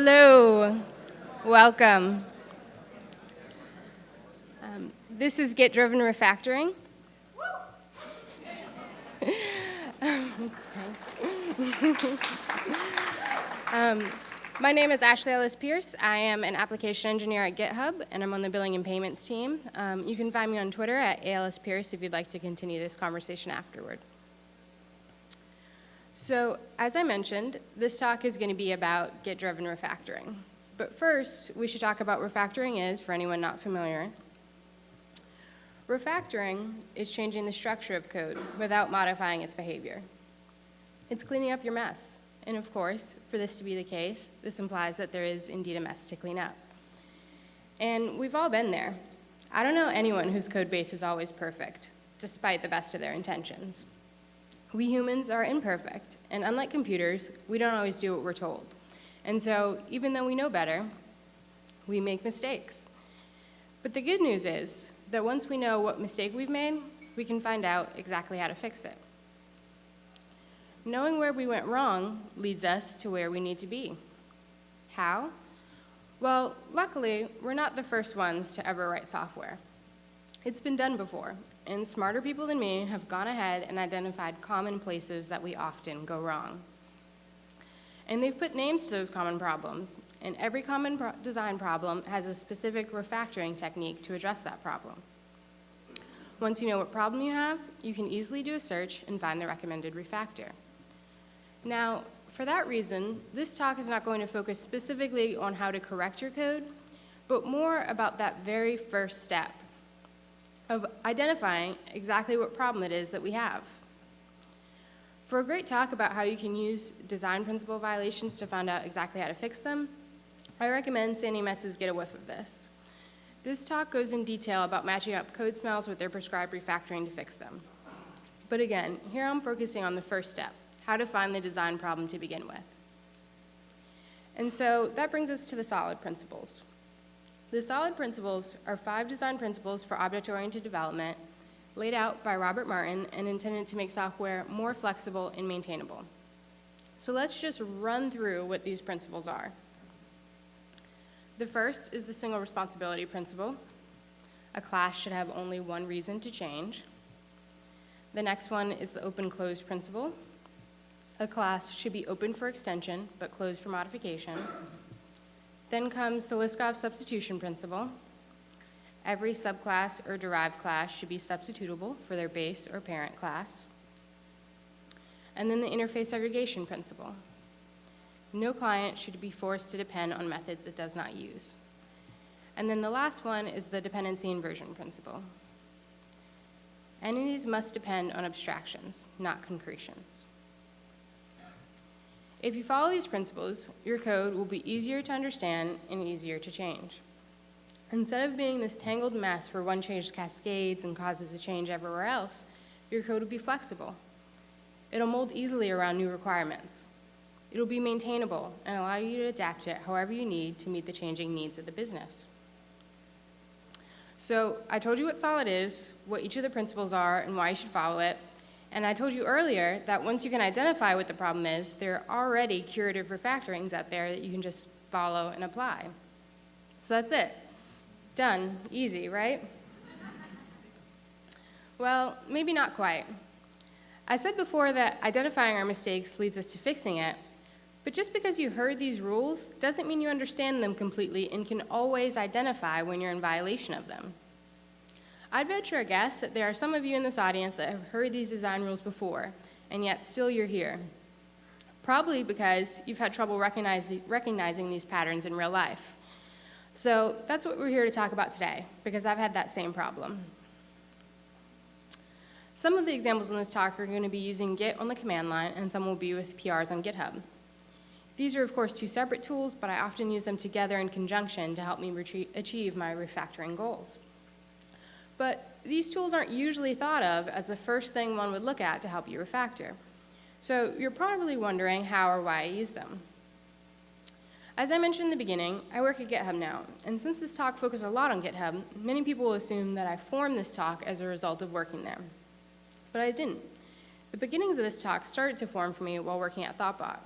hello. Welcome. Um, this is Git Driven Refactoring. um, my name is Ashley Ellis Pierce. I am an application engineer at GitHub, and I'm on the billing and payments team. Um, you can find me on Twitter at ALS Pierce if you'd like to continue this conversation afterward. So, as I mentioned, this talk is going to be about Git-driven refactoring. But first, we should talk about what refactoring is, for anyone not familiar. Refactoring is changing the structure of code without modifying its behavior. It's cleaning up your mess. And of course, for this to be the case, this implies that there is indeed a mess to clean up. And we've all been there. I don't know anyone whose code base is always perfect, despite the best of their intentions. We humans are imperfect, and unlike computers, we don't always do what we're told. And so, even though we know better, we make mistakes. But the good news is that once we know what mistake we've made, we can find out exactly how to fix it. Knowing where we went wrong leads us to where we need to be. How? Well, luckily, we're not the first ones to ever write software. It's been done before, and smarter people than me have gone ahead and identified common places that we often go wrong. And they've put names to those common problems, and every common pro design problem has a specific refactoring technique to address that problem. Once you know what problem you have, you can easily do a search and find the recommended refactor. Now, for that reason, this talk is not going to focus specifically on how to correct your code, but more about that very first step, of identifying exactly what problem it is that we have. For a great talk about how you can use design principle violations to find out exactly how to fix them, I recommend Sandi Metz's Get a Whiff of This. This talk goes in detail about matching up code smells with their prescribed refactoring to fix them. But again, here I'm focusing on the first step, how to find the design problem to begin with. And so that brings us to the solid principles. The solid principles are five design principles for object-oriented development laid out by Robert Martin and intended to make software more flexible and maintainable. So let's just run through what these principles are. The first is the single responsibility principle. A class should have only one reason to change. The next one is the open-close principle. A class should be open for extension, but closed for modification. Then comes the Liskov substitution principle. Every subclass or derived class should be substitutable for their base or parent class. And then the interface segregation principle. No client should be forced to depend on methods it does not use. And then the last one is the dependency inversion principle. Entities must depend on abstractions, not concretions. If you follow these principles, your code will be easier to understand and easier to change. Instead of being this tangled mess where one change cascades and causes a change everywhere else, your code will be flexible. It'll mold easily around new requirements. It'll be maintainable and allow you to adapt it however you need to meet the changing needs of the business. So I told you what SOLID is, what each of the principles are, and why you should follow it. And I told you earlier that once you can identify what the problem is, there are already curative refactorings out there that you can just follow and apply. So that's it. Done. Easy, right? well, maybe not quite. I said before that identifying our mistakes leads us to fixing it, but just because you heard these rules doesn't mean you understand them completely and can always identify when you're in violation of them. I'd venture a guess that there are some of you in this audience that have heard these design rules before, and yet still you're here. Probably because you've had trouble recognizing, recognizing these patterns in real life. So that's what we're here to talk about today, because I've had that same problem. Some of the examples in this talk are going to be using Git on the command line, and some will be with PRs on GitHub. These are, of course, two separate tools, but I often use them together in conjunction to help me achieve my refactoring goals. But these tools aren't usually thought of as the first thing one would look at to help you refactor. So you're probably wondering how or why I use them. As I mentioned in the beginning, I work at GitHub now, and since this talk focuses a lot on GitHub, many people will assume that I formed this talk as a result of working there. But I didn't. The beginnings of this talk started to form for me while working at Thoughtbot.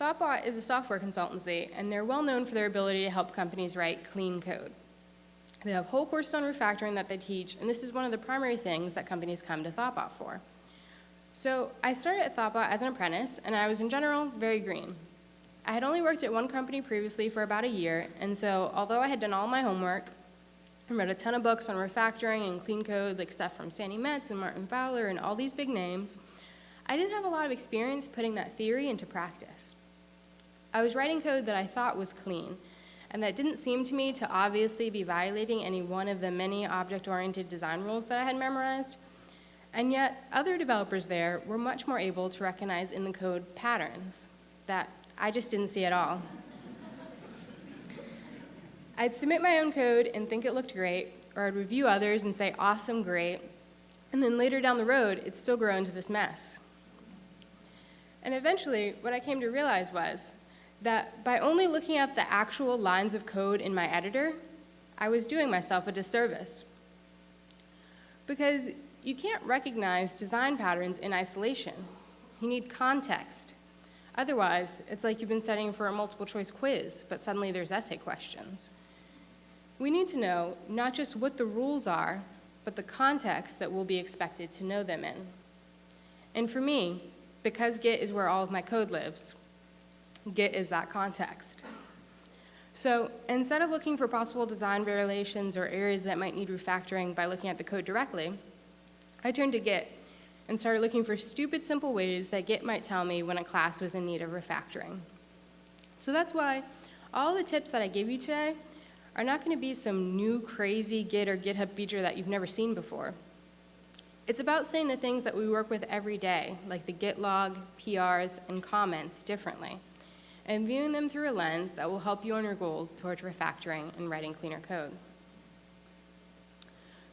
ThoughtBot is a software consultancy, and they're well known for their ability to help companies write clean code. They have whole courses on refactoring that they teach, and this is one of the primary things that companies come to ThoughtBot for. So I started at ThoughtBot as an apprentice, and I was in general very green. I had only worked at one company previously for about a year, and so although I had done all my homework and read a ton of books on refactoring and clean code, like stuff from Sandi Metz and Martin Fowler and all these big names, I didn't have a lot of experience putting that theory into practice. I was writing code that I thought was clean, and that didn't seem to me to obviously be violating any one of the many object-oriented design rules that I had memorized, and yet other developers there were much more able to recognize in the code patterns that I just didn't see at all. I'd submit my own code and think it looked great, or I'd review others and say, awesome, great, and then later down the road, it'd still grow into this mess. And eventually, what I came to realize was that by only looking at the actual lines of code in my editor, I was doing myself a disservice. Because you can't recognize design patterns in isolation. You need context. Otherwise, it's like you've been studying for a multiple choice quiz, but suddenly there's essay questions. We need to know not just what the rules are, but the context that we'll be expected to know them in. And for me, because Git is where all of my code lives, Git is that context. So instead of looking for possible design variations or areas that might need refactoring by looking at the code directly, I turned to Git and started looking for stupid simple ways that Git might tell me when a class was in need of refactoring. So that's why all the tips that I give you today are not going to be some new crazy Git or GitHub feature that you've never seen before. It's about saying the things that we work with every day, like the Git log, PRs, and comments differently and viewing them through a lens that will help you on your goal towards refactoring and writing cleaner code.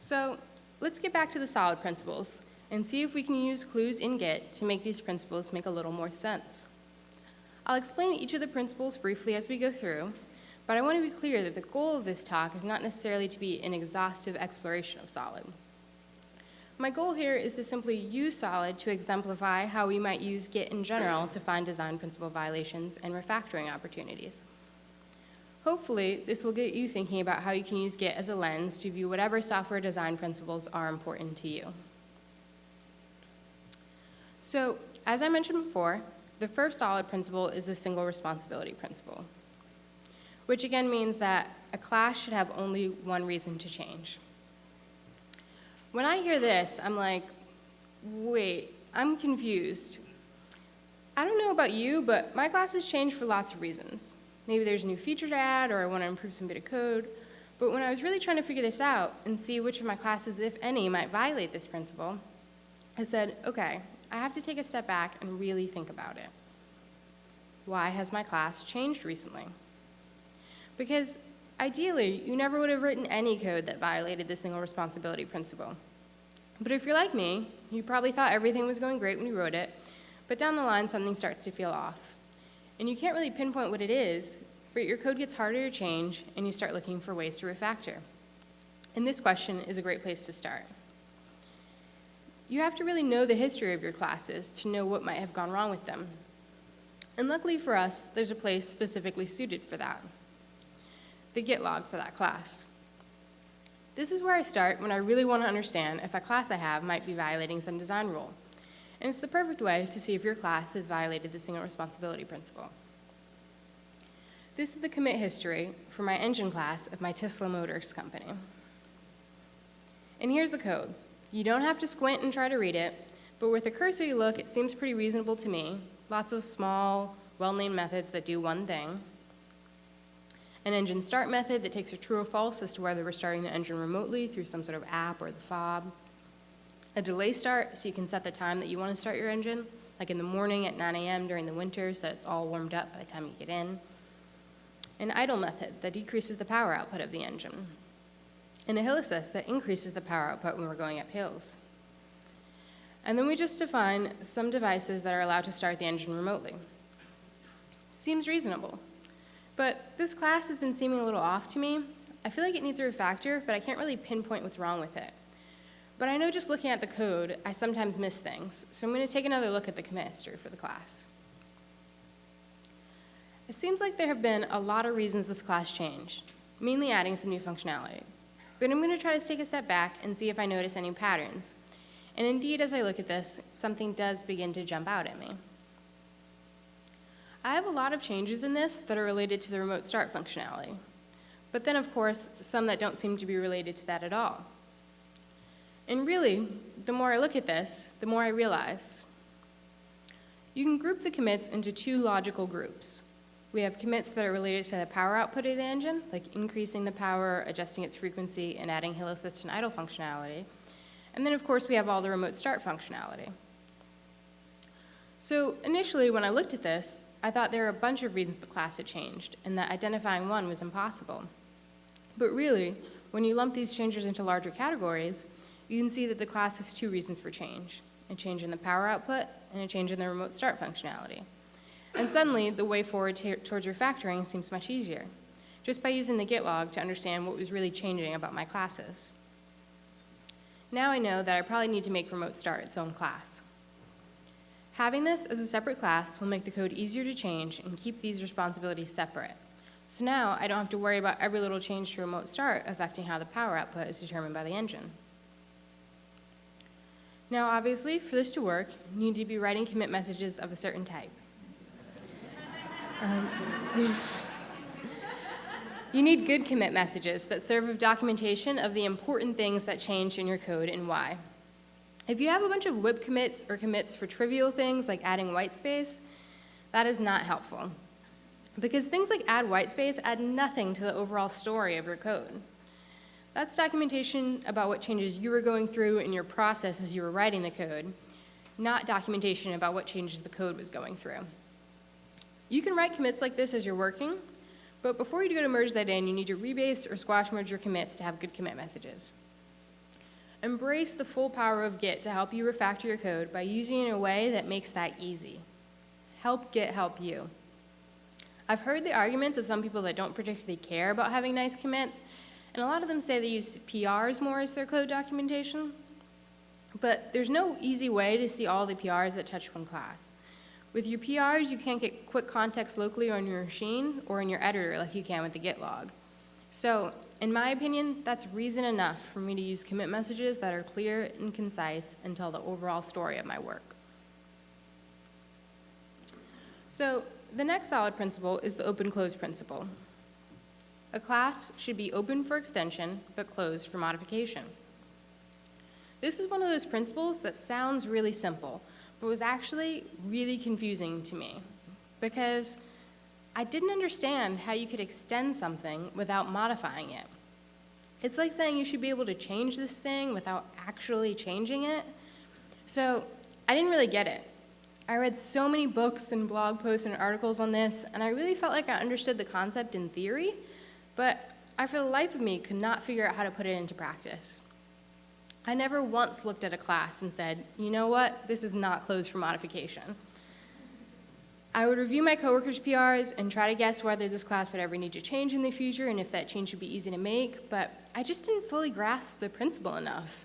So let's get back to the solid principles and see if we can use clues in Git to make these principles make a little more sense. I'll explain each of the principles briefly as we go through, but I want to be clear that the goal of this talk is not necessarily to be an exhaustive exploration of solid. My goal here is to simply use solid to exemplify how we might use Git in general to find design principle violations and refactoring opportunities. Hopefully, this will get you thinking about how you can use Git as a lens to view whatever software design principles are important to you. So, as I mentioned before, the first solid principle is the single responsibility principle, which again means that a class should have only one reason to change. When I hear this, I'm like, wait, I'm confused. I don't know about you, but my classes change for lots of reasons. Maybe there's a new feature to add, or I want to improve some bit of code. But when I was really trying to figure this out and see which of my classes, if any, might violate this principle, I said, okay, I have to take a step back and really think about it. Why has my class changed recently? Because Ideally, you never would have written any code that violated the single responsibility principle. But if you're like me, you probably thought everything was going great when you wrote it, but down the line something starts to feel off. And you can't really pinpoint what it is, but your code gets harder to change and you start looking for ways to refactor. And this question is a great place to start. You have to really know the history of your classes to know what might have gone wrong with them. And luckily for us, there's a place specifically suited for that the Git log for that class. This is where I start when I really want to understand if a class I have might be violating some design rule. And it's the perfect way to see if your class has violated the single responsibility principle. This is the commit history for my engine class of my Tesla Motors company. And here's the code. You don't have to squint and try to read it, but with a cursory look, it seems pretty reasonable to me. Lots of small, well-named methods that do one thing an engine start method that takes a true or false as to whether we're starting the engine remotely through some sort of app or the fob, a delay start so you can set the time that you want to start your engine, like in the morning at 9 a.m. during the winter so that it's all warmed up by the time you get in, an idle method that decreases the power output of the engine, and a hill assist that increases the power output when we're going up hills. And then we just define some devices that are allowed to start the engine remotely. Seems reasonable. But this class has been seeming a little off to me. I feel like it needs a refactor, but I can't really pinpoint what's wrong with it. But I know just looking at the code, I sometimes miss things, so I'm going to take another look at the commit history for the class. It seems like there have been a lot of reasons this class changed, mainly adding some new functionality. But I'm going to try to take a step back and see if I notice any patterns. And indeed, as I look at this, something does begin to jump out at me. I have a lot of changes in this that are related to the remote start functionality. But then, of course, some that don't seem to be related to that at all. And really, the more I look at this, the more I realize. You can group the commits into two logical groups. We have commits that are related to the power output of the engine, like increasing the power, adjusting its frequency, and adding hill assist and idle functionality. And then, of course, we have all the remote start functionality. So initially, when I looked at this, I thought there were a bunch of reasons the class had changed, and that identifying one was impossible. But really, when you lump these changes into larger categories, you can see that the class has two reasons for change, a change in the power output and a change in the remote start functionality. And suddenly, the way forward towards refactoring seems much easier, just by using the git log to understand what was really changing about my classes. Now I know that I probably need to make remote start its own class. Having this as a separate class will make the code easier to change and keep these responsibilities separate. So now I don't have to worry about every little change to remote start affecting how the power output is determined by the engine. Now obviously, for this to work, you need to be writing commit messages of a certain type. Um, you need good commit messages that serve as documentation of the important things that change in your code and why. If you have a bunch of WIP commits or commits for trivial things like adding white space, that is not helpful. Because things like add white space add nothing to the overall story of your code. That's documentation about what changes you were going through in your process as you were writing the code, not documentation about what changes the code was going through. You can write commits like this as you're working, but before you go to merge that in, you need to rebase or squash merge your commits to have good commit messages. Embrace the full power of Git to help you refactor your code by using it in a way that makes that easy. Help Git help you. I've heard the arguments of some people that don't particularly care about having nice commits, and a lot of them say they use PRs more as their code documentation. But there's no easy way to see all the PRs that touch one class. With your PRs, you can't get quick context locally on your machine or in your editor like you can with the Git log. So, in my opinion, that's reason enough for me to use commit messages that are clear and concise and tell the overall story of my work. So, the next solid principle is the open-close principle. A class should be open for extension, but closed for modification. This is one of those principles that sounds really simple, but was actually really confusing to me because I didn't understand how you could extend something without modifying it. It's like saying you should be able to change this thing without actually changing it. So I didn't really get it. I read so many books and blog posts and articles on this, and I really felt like I understood the concept in theory, but I, for the life of me, could not figure out how to put it into practice. I never once looked at a class and said, you know what, this is not closed for modification. I would review my coworkers' PRs and try to guess whether this class would ever need to change in the future and if that change would be easy to make, but I just didn't fully grasp the principle enough.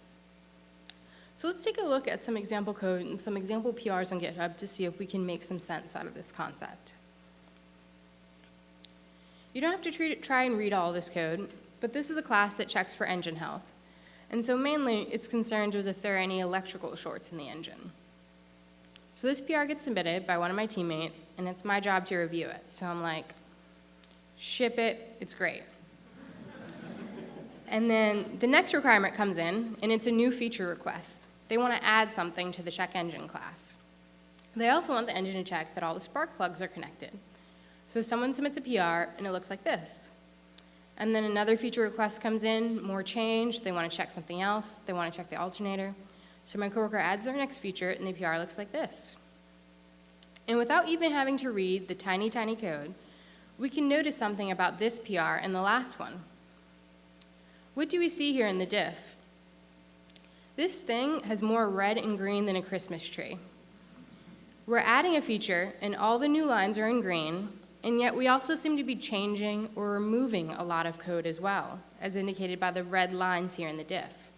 So let's take a look at some example code and some example PRs on GitHub to see if we can make some sense out of this concept. You don't have to try and read all this code, but this is a class that checks for engine health. And so mainly, it's concerned with if there are any electrical shorts in the engine. So this PR gets submitted by one of my teammates, and it's my job to review it. So I'm like, ship it, it's great. and then the next requirement comes in, and it's a new feature request. They want to add something to the check engine class. They also want the engine to check that all the spark plugs are connected. So someone submits a PR, and it looks like this. And then another feature request comes in, more change, they want to check something else, they want to check the alternator. So my coworker adds their next feature and the PR looks like this. And without even having to read the tiny, tiny code, we can notice something about this PR and the last one. What do we see here in the diff? This thing has more red and green than a Christmas tree. We're adding a feature and all the new lines are in green, and yet we also seem to be changing or removing a lot of code as well, as indicated by the red lines here in the diff.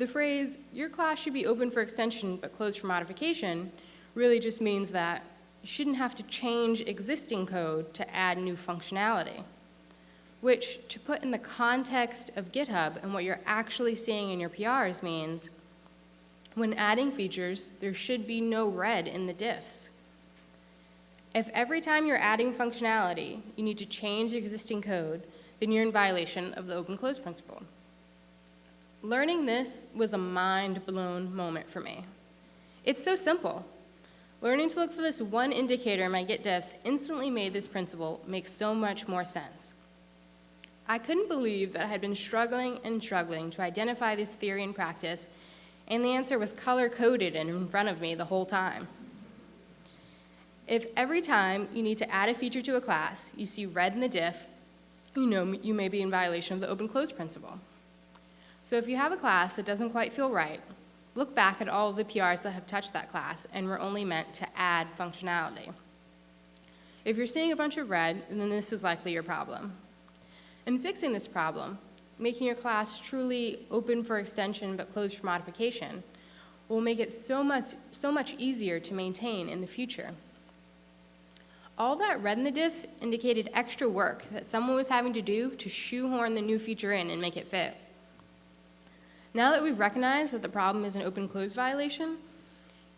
The phrase, your class should be open for extension but closed for modification, really just means that you shouldn't have to change existing code to add new functionality. Which, to put in the context of GitHub and what you're actually seeing in your PRs means, when adding features, there should be no red in the diffs. If every time you're adding functionality, you need to change existing code, then you're in violation of the open close principle. Learning this was a mind blown moment for me. It's so simple. Learning to look for this one indicator in my Git diffs instantly made this principle make so much more sense. I couldn't believe that I had been struggling and struggling to identify this theory in practice, and the answer was color-coded and in front of me the whole time. If every time you need to add a feature to a class, you see red in the diff, you know you may be in violation of the open-close principle. So if you have a class that doesn't quite feel right, look back at all of the PRs that have touched that class and were only meant to add functionality. If you're seeing a bunch of red, then this is likely your problem. In fixing this problem, making your class truly open for extension but closed for modification will make it so much, so much easier to maintain in the future. All that red in the diff indicated extra work that someone was having to do to shoehorn the new feature in and make it fit. Now that we've recognized that the problem is an open-close violation,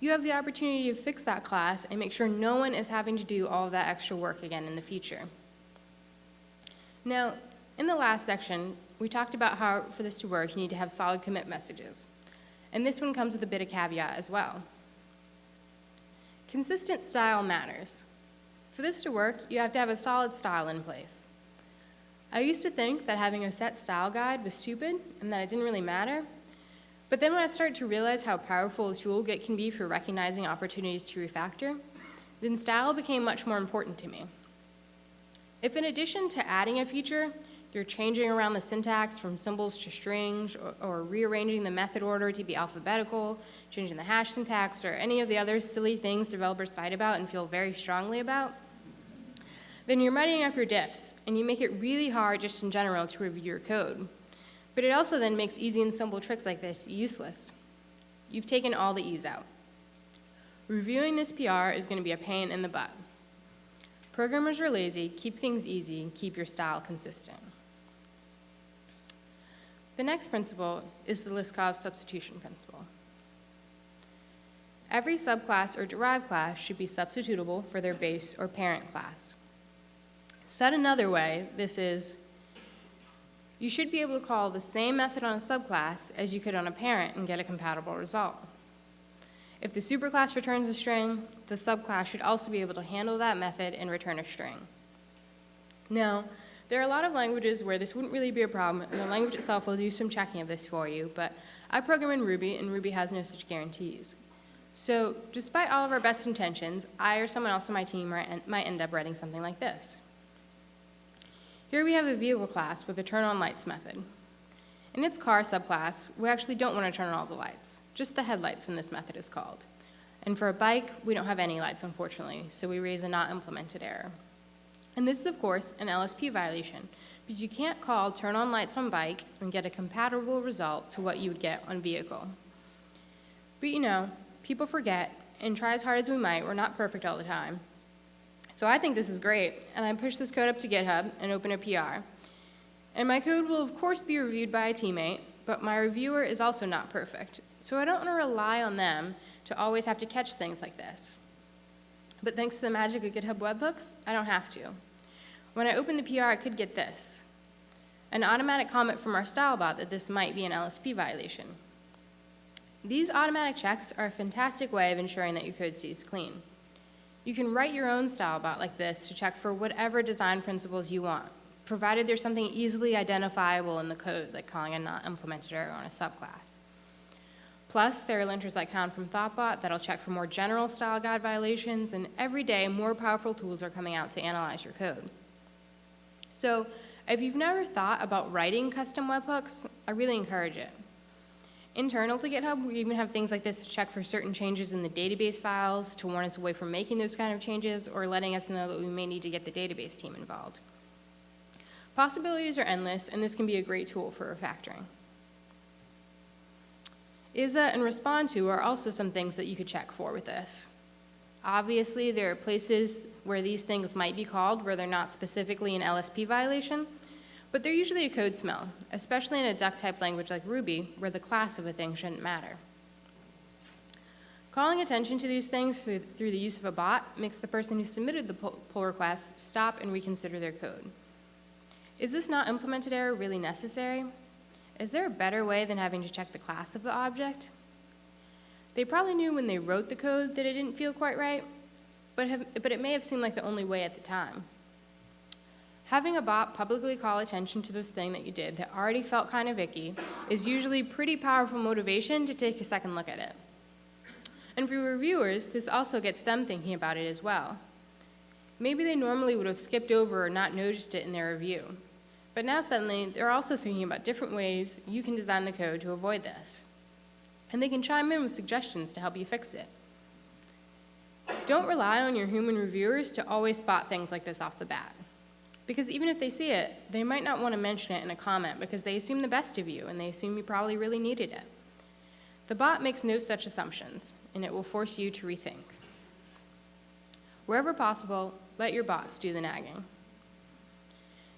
you have the opportunity to fix that class and make sure no one is having to do all that extra work again in the future. Now, in the last section, we talked about how for this to work, you need to have solid commit messages. And this one comes with a bit of caveat as well. Consistent style matters. For this to work, you have to have a solid style in place. I used to think that having a set style guide was stupid and that it didn't really matter. But then when I started to realize how powerful a tool Git can be for recognizing opportunities to refactor, then style became much more important to me. If in addition to adding a feature, you're changing around the syntax from symbols to strings or, or, rearranging the method order to be alphabetical, changing the hash syntax, or any of the other silly things developers fight about and feel very strongly about, then you're muddying up your diffs, and you make it really hard just in general to review your code. But it also then makes easy and simple tricks like this useless. You've taken all the ease out. Reviewing this PR is going to be a pain in the butt. Programmers are lazy, keep things easy, and keep your style consistent. The next principle is the Liskov substitution principle. Every subclass or derived class should be substitutable for their base or parent class. Said another way, this is, you should be able to call the same method on a subclass as you could on a parent and get a compatible result. If the superclass returns a string, the subclass should also be able to handle that method and return a string. Now, there are a lot of languages where this wouldn't really be a problem, and the language itself will do some checking of this for you, but I program in Ruby, and Ruby has no such guarantees. So despite all of our best intentions, I or someone else on my team might end up writing something like this. Here we have a vehicle class with a turn on lights method. In its car subclass, we actually don't want to turn on all the lights, just the headlights when this method is called. And for a bike, we don't have any lights, unfortunately, so we raise a not implemented error. And this is, of course, an LSP violation, because you can't call turn on lights on bike and get a compatible result to what you would get on vehicle. But you know, people forget, and try as hard as we might, we're not perfect all the time. So I think this is great, and I push this code up to GitHub and open a PR. And my code will of course be reviewed by a teammate, but my reviewer is also not perfect. So I don't want to rely on them to always have to catch things like this. But thanks to the magic of GitHub webhooks, I don't have to. When I open the PR, I could get this. An automatic comment from our style bot that this might be an LSP violation. These automatic checks are a fantastic way of ensuring that your code stays clean. You can write your own style bot like this to check for whatever design principles you want, provided there's something easily identifiable in the code, like calling a not implemented error on a subclass. Plus, there are linters like Hound from Thoughtbot that'll check for more general style guide violations, and every day more powerful tools are coming out to analyze your code. So, if you've never thought about writing custom webhooks, I really encourage it. Internal to GitHub, we even have things like this to check for certain changes in the database files to warn us away from making those kind of changes or letting us know that we may need to get the database team involved. Possibilities are endless, and this can be a great tool for refactoring. ISA and respond to are also some things that you could check for with this. Obviously, there are places where these things might be called where they're not specifically an LSP violation, but they're usually a code smell, especially in a duck type language like Ruby, where the class of a thing shouldn't matter. Calling attention to these things through, through the use of a bot makes the person who submitted the pull request stop and reconsider their code. Is this not implemented error really necessary? Is there a better way than having to check the class of the object? They probably knew when they wrote the code that it didn't feel quite right, but, have, but it may have seemed like the only way at the time. Having a bot publicly call attention to this thing that you did that already felt kind of icky is usually pretty powerful motivation to take a second look at it. And for reviewers, this also gets them thinking about it as well. Maybe they normally would have skipped over or not noticed it in their review. But now suddenly, they're also thinking about different ways you can design the code to avoid this and they can chime in with suggestions to help you fix it. Don't rely on your human reviewers to always spot things like this off the bat. Because even if they see it, they might not want to mention it in a comment because they assume the best of you and they assume you probably really needed it. The bot makes no such assumptions, and it will force you to rethink. Wherever possible, let your bots do the nagging.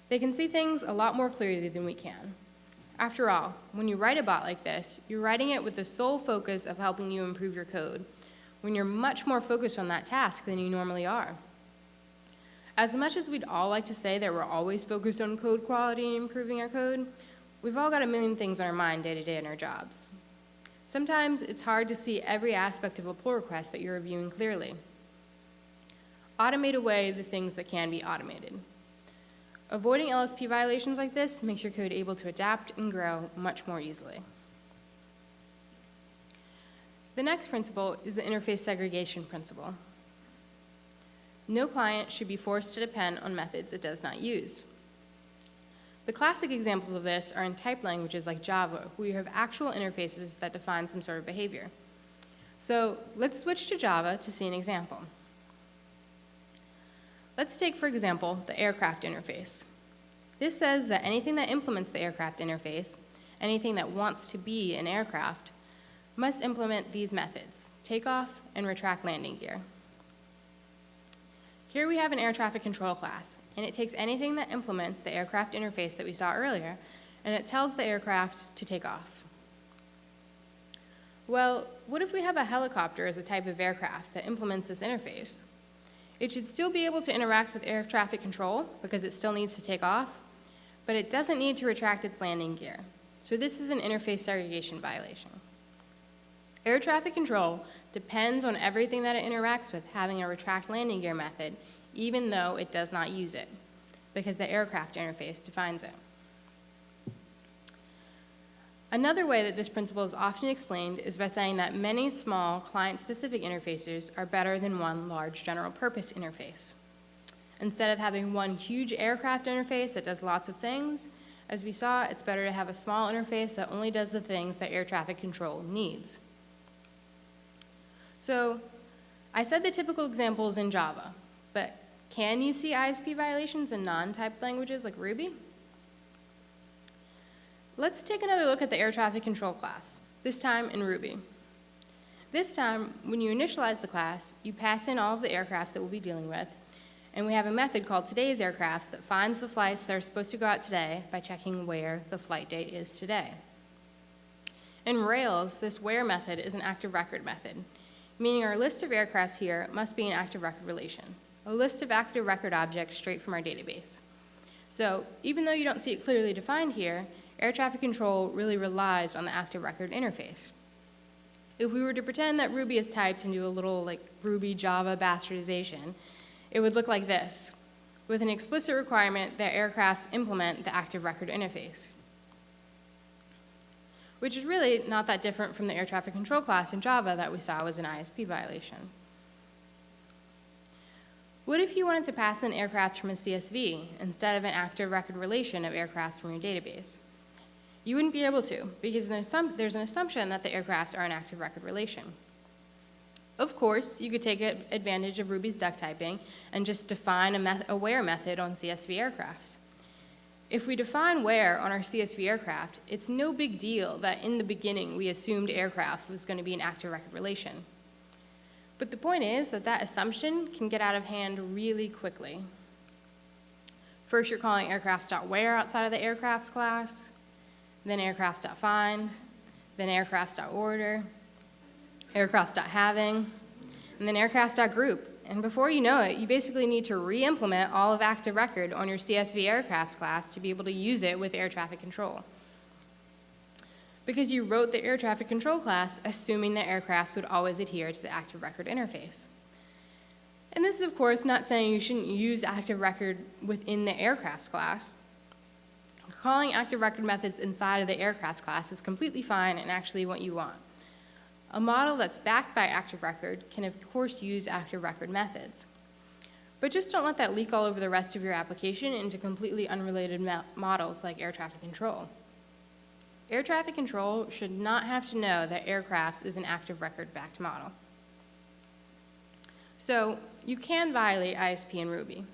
They can see things a lot more clearly than we can, after all, when you write a bot like this, you're writing it with the sole focus of helping you improve your code, when you're much more focused on that task than you normally are. As much as we'd all like to say that we're always focused on code quality and improving our code, we've all got a million things on our mind day to day in our jobs. Sometimes it's hard to see every aspect of a pull request that you're reviewing clearly. Automate away the things that can be automated. Avoiding LSP violations like this makes your code able to adapt and grow much more easily. The next principle is the interface segregation principle. No client should be forced to depend on methods it does not use. The classic examples of this are in typed languages like Java, where you have actual interfaces that define some sort of behavior. So let's switch to Java to see an example. Let's take, for example, the aircraft interface. This says that anything that implements the aircraft interface, anything that wants to be an aircraft, must implement these methods, takeoff and retract landing gear. Here we have an air traffic control class, and it takes anything that implements the aircraft interface that we saw earlier, and it tells the aircraft to take off. Well, what if we have a helicopter as a type of aircraft that implements this interface? It should still be able to interact with air traffic control because it still needs to take off, but it doesn't need to retract its landing gear. So this is an interface segregation violation. Air traffic control depends on everything that it interacts with having a retract landing gear method, even though it does not use it, because the aircraft interface defines it. Another way that this principle is often explained is by saying that many small client-specific interfaces are better than one large general-purpose interface. Instead of having one huge aircraft interface that does lots of things, as we saw, it's better to have a small interface that only does the things that air traffic control needs. So I said the typical examples in Java, but can you see ISP violations in non-typed languages like Ruby? Let's take another look at the air traffic control class, this time in Ruby. This time, when you initialize the class, you pass in all of the aircrafts that we'll be dealing with, and we have a method called today's aircrafts that finds the flights that are supposed to go out today by checking where the flight date is today. In Rails, this where method is an active record method, meaning our list of aircrafts here must be an active record relation, a list of active record objects straight from our database. So even though you don't see it clearly defined here, air traffic control really relies on the active record interface. If we were to pretend that Ruby is typed into a little like Ruby Java bastardization, it would look like this, with an explicit requirement that aircrafts implement the active record interface, which is really not that different from the air traffic control class in Java that we saw was an ISP violation. What if you wanted to pass in aircrafts from a CSV instead of an active record relation of aircrafts from your database? You wouldn't be able to, because there's an assumption that the aircrafts are an active record relation. Of course, you could take advantage of Ruby's duck typing and just define a, met a where method on CSV aircrafts. If we define where on our CSV aircraft, it's no big deal that in the beginning we assumed aircraft was going to be an active record relation. But the point is that that assumption can get out of hand really quickly. First, you're calling aircrafts.where outside of the aircrafts class, then aircrafts.find, then aircrafts.order, aircrafts.having, and then aircrafts.group. And before you know it, you basically need to re-implement all of active record on your CSV aircrafts class to be able to use it with air traffic control. Because you wrote the air traffic control class assuming that aircrafts would always adhere to the active record interface. And this is, of course, not saying you shouldn't use active record within the aircrafts class. Calling active record methods inside of the aircrafts class is completely fine and actually what you want. A model that's backed by active record can of course use active record methods. But just don't let that leak all over the rest of your application into completely unrelated models like air traffic control. Air traffic control should not have to know that aircrafts is an active record backed model. So you can violate ISP in Ruby,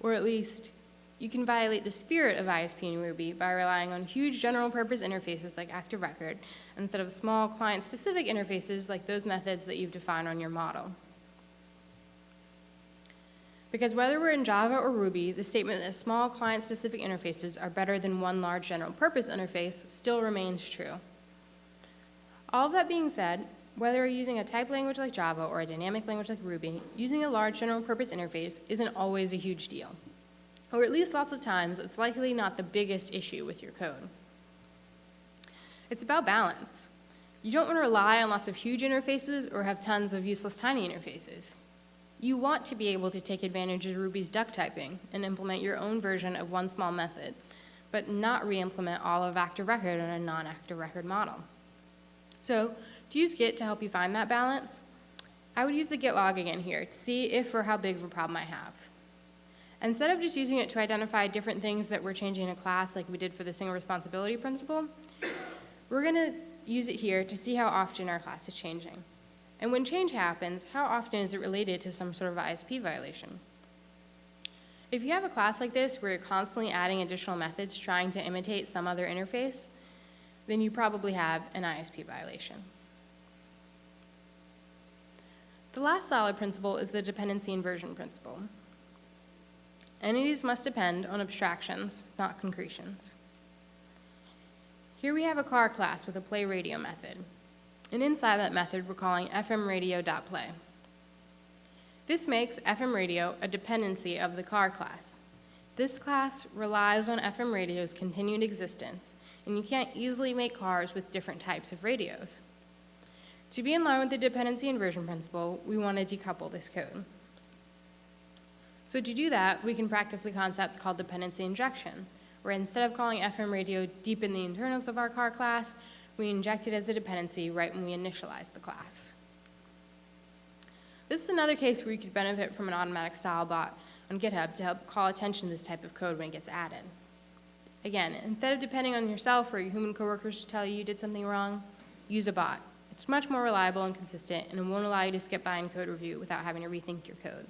or at least you can violate the spirit of ISP in Ruby by relying on huge general purpose interfaces like Active Record instead of small client specific interfaces like those methods that you've defined on your model. Because whether we're in Java or Ruby, the statement that small client specific interfaces are better than one large general purpose interface still remains true. All of that being said, whether you're using a type language like Java or a dynamic language like Ruby, using a large general purpose interface isn't always a huge deal or at least lots of times, it's likely not the biggest issue with your code. It's about balance. You don't want to rely on lots of huge interfaces or have tons of useless tiny interfaces. You want to be able to take advantage of Ruby's duck typing and implement your own version of one small method, but not re-implement all of active record in a non-active record model. So to use Git to help you find that balance, I would use the Git log again here to see if or how big of a problem I have. Instead of just using it to identify different things that we're changing in a class like we did for the single responsibility principle, we're going to use it here to see how often our class is changing. And when change happens, how often is it related to some sort of ISP violation? If you have a class like this where you're constantly adding additional methods trying to imitate some other interface, then you probably have an ISP violation. The last solid principle is the dependency inversion principle. Entities must depend on abstractions, not concretions. Here we have a car class with a play radio method. And inside that method, we're calling fmradio.play. This makes FM radio a dependency of the car class. This class relies on FM radio's continued existence, and you can't easily make cars with different types of radios. To be in line with the dependency inversion principle, we want to decouple this code. So to do that, we can practice a concept called dependency injection, where instead of calling FM radio deep in the internals of our car class, we inject it as a dependency right when we initialize the class. This is another case where you could benefit from an automatic style bot on GitHub to help call attention to this type of code when it gets added. Again, instead of depending on yourself or your human coworkers to tell you you did something wrong, use a bot. It's much more reliable and consistent, and it won't allow you to skip by in code review without having to rethink your code.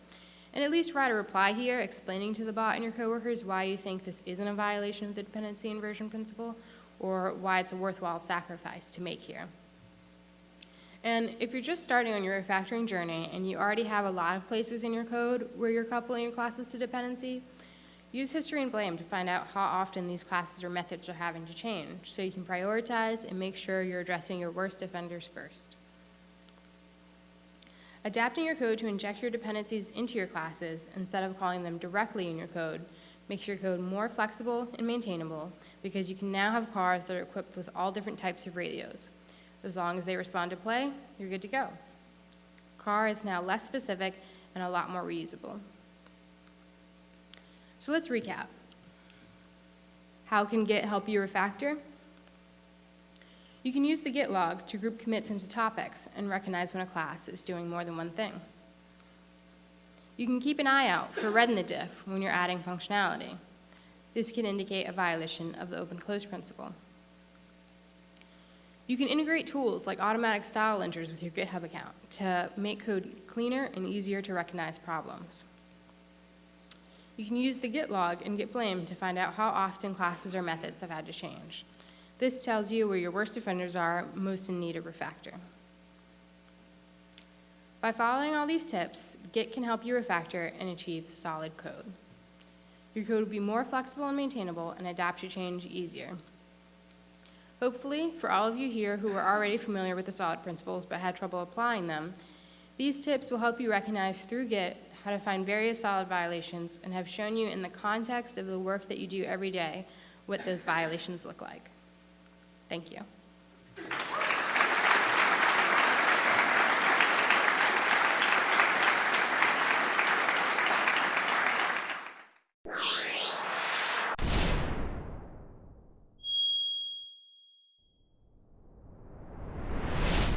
And at least write a reply here explaining to the bot and your coworkers why you think this isn't a violation of the dependency inversion principle or why it's a worthwhile sacrifice to make here. And if you're just starting on your refactoring journey and you already have a lot of places in your code where you're coupling your classes to dependency, use history and blame to find out how often these classes or methods are having to change so you can prioritize and make sure you're addressing your worst offenders first. Adapting your code to inject your dependencies into your classes instead of calling them directly in your code makes your code more flexible and maintainable because you can now have cars that are equipped with all different types of radios. As long as they respond to play, you're good to go. Car is now less specific and a lot more reusable. So let's recap. How can Git help you refactor? You can use the Git log to group commits into topics and recognize when a class is doing more than one thing. You can keep an eye out for red in the diff when you're adding functionality. This can indicate a violation of the open-close principle. You can integrate tools like automatic style linters with your GitHub account to make code cleaner and easier to recognize problems. You can use the Git log and Git blame to find out how often classes or methods have had to change. This tells you where your worst offenders are most in need of refactor. By following all these tips, Git can help you refactor and achieve solid code. Your code will be more flexible and maintainable and adapt to change easier. Hopefully, for all of you here who are already familiar with the solid principles but had trouble applying them, these tips will help you recognize through Git how to find various solid violations and have shown you in the context of the work that you do every day what those violations look like. Thank you.